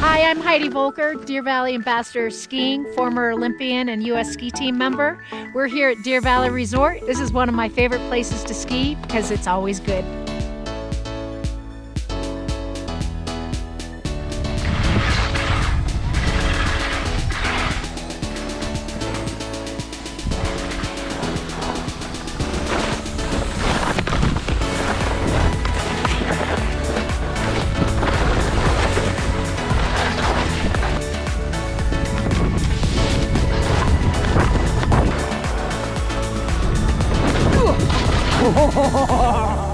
I'm Heidi Voelker, Deer Valley Ambassador Skiing, former Olympian and U.S. ski team member. We're here at Deer Valley Resort. This is one of my favorite places to ski because it's always good. ほほほほ